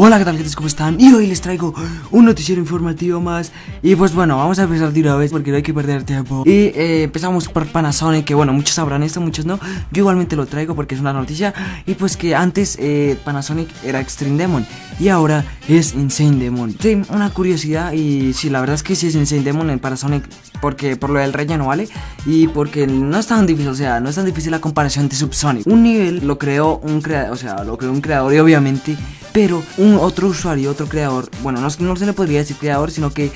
Hola, ¿qué tal, gente? ¿Cómo están? Y hoy les traigo un noticiero informativo más Y pues bueno, vamos a empezar de una vez porque no hay que perder tiempo Y eh, empezamos por Panasonic, que bueno, muchos sabrán esto, muchos no Yo igualmente lo traigo porque es una noticia Y pues que antes eh, Panasonic era Extreme Demon Y ahora es Insane Demon Sí, una curiosidad y sí, la verdad es que sí es Insane Demon en Panasonic Porque por lo del relleno, ¿vale? Y porque no es tan difícil, o sea, no es tan difícil la comparación de Subsonic Un nivel lo creó un creador, o sea, lo creó un creador y obviamente pero un otro usuario, otro creador, bueno, no, no se le podría decir creador, sino que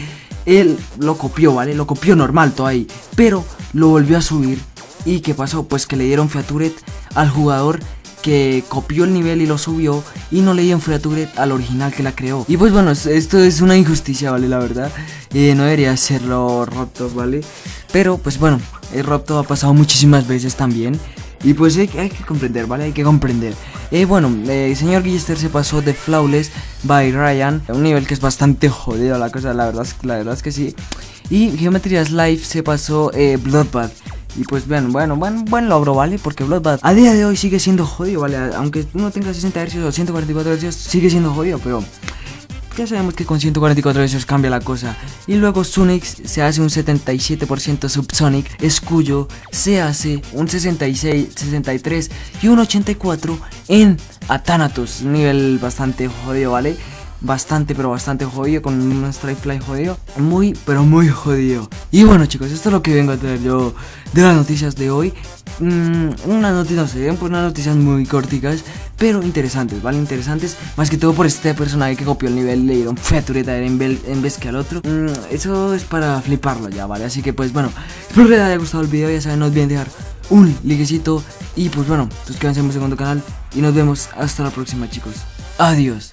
él lo copió, ¿vale? Lo copió normal todo ahí, pero lo volvió a subir. ¿Y qué pasó? Pues que le dieron Featuret al jugador que copió el nivel y lo subió y no le dieron Featuret al original que la creó. Y pues bueno, esto es una injusticia, ¿vale? La verdad, eh, no debería serlo Robto, ¿vale? Pero pues bueno, el Robto ha pasado muchísimas veces también. Y pues hay, hay que comprender, ¿vale? Hay que comprender. Eh, bueno, el señor Guillester se pasó de Flawless by Ryan, un nivel que es bastante jodido la cosa, la verdad, la verdad es que sí. Y Geometry Life se pasó eh, Bloodbath. Y pues bueno, bueno, buen, buen logro, ¿vale? Porque Bloodbath a día de hoy sigue siendo jodido, ¿vale? Aunque uno tenga 60 Hz o 144 Hz, sigue siendo jodido, pero ya sabemos que con 144 Hz cambia la cosa. Y luego Sunix se hace un 77% Subsonic, Escuyo se hace un 66, 63 y un 84 en Athanatos, nivel bastante jodido, ¿vale? bastante, pero bastante jodido, con un strike fly jodido. Muy, pero muy jodido. Y bueno chicos, esto es lo que vengo a traer yo de las noticias de hoy. Mm, unas noticias, pues unas noticias muy corticas, pero interesantes, ¿vale? Interesantes, más que todo por este personaje que copió el nivel le dieron featureta en, en vez que al otro. Mm, eso es para fliparlo ya, ¿vale? Así que pues bueno, espero que les haya gustado el video, ya saben, no olviden dejar un likecito y pues bueno, suscríbanse a mi segundo canal y nos vemos hasta la próxima chicos. Adiós.